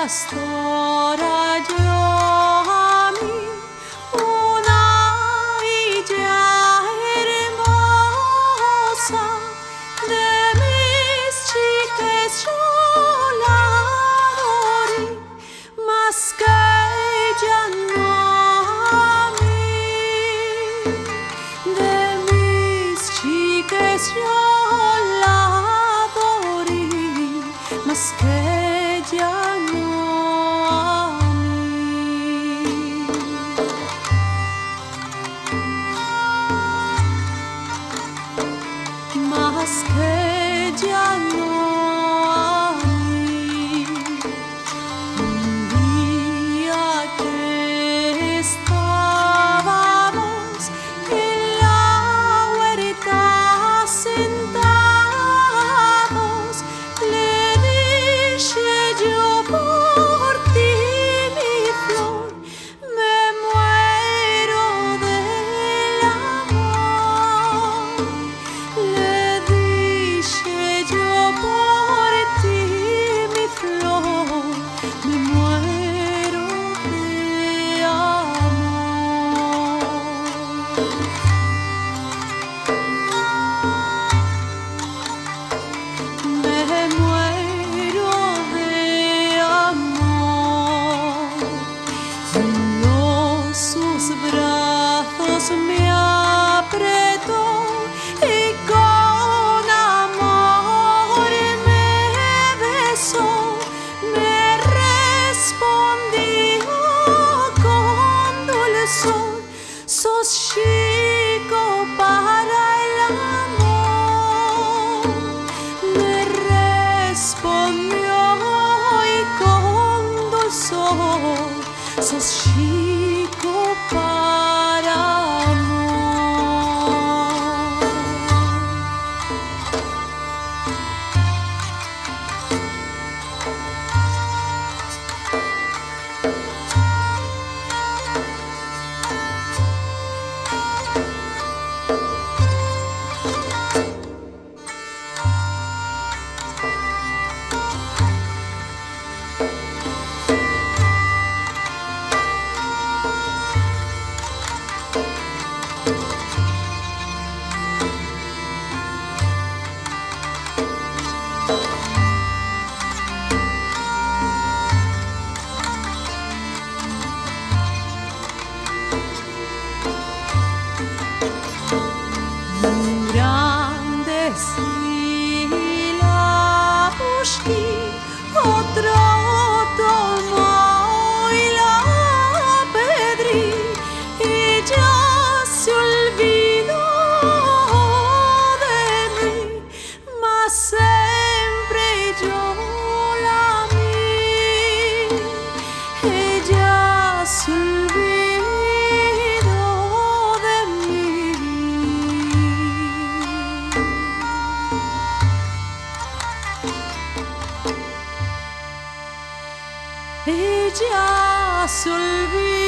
pastora yo. sky. se.